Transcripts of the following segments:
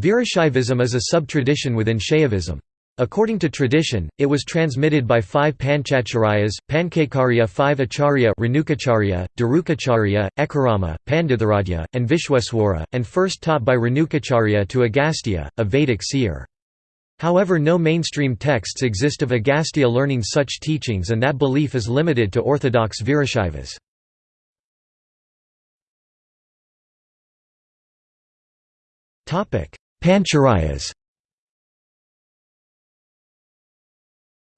Virashaivism is a sub-tradition within Shaivism. According to tradition, it was transmitted by five Panchacharyas, Pankakarya five Acharya Renukacharya, Darukacharya, Ekarama, Panditharadhya, and Vishweswara, and first taught by Renukacharya to Agastya, a Vedic seer. However no mainstream texts exist of Agastya learning such teachings and that belief is limited to orthodox Virashaivas. Panchacharyas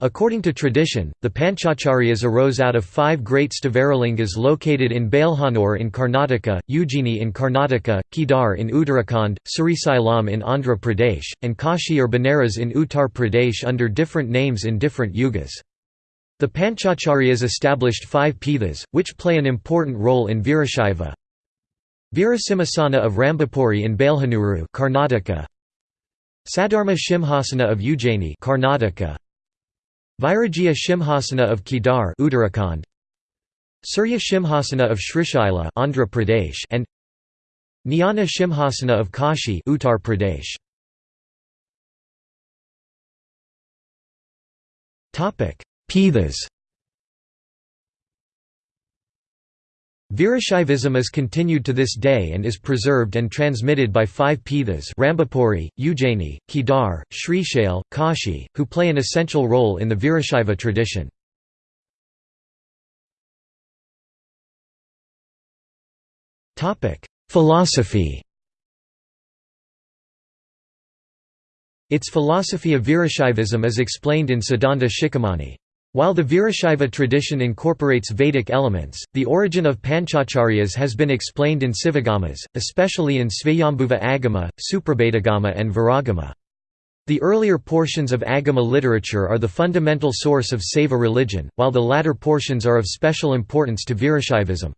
According to tradition, the Panchacharyas arose out of five great Stavaralingas located in Balehanur in Karnataka, Ujjaini in Karnataka, Kedar in Uttarakhand, Srisailam in Andhra Pradesh, and Kashi or Benares in Uttar Pradesh under different names in different yugas. The Panchacharyas established five pithas, which play an important role in Virashaiva. Virasimhasana of Rambapuri in Balehanuru Karnataka. Sadharma Shimhasana of Ujjaini Karnataka. Vairagya Shimhasana of Kedar Uttarakhand Surya Shimhasana of Srishaila Andhra Pradesh and Jnana Shimhasana of Kashi Uttar Pradesh Topic Pithas Virashaivism is continued to this day and is preserved and transmitted by five Pithas Rambapuri, Ujjaini, Kedar, Srishail, Kashi, who play an essential role in the Virashaiva tradition. Philosophy Its philosophy of Virashaivism is explained in Siddhanta Shikhamani. While the Virashaiva tradition incorporates Vedic elements, the origin of Panchacharyas has been explained in Sivagamas, especially in Svayambhuva Agama, Suprabhedagama and Viragama. The earlier portions of Agama literature are the fundamental source of Saiva religion, while the latter portions are of special importance to Virashaivism.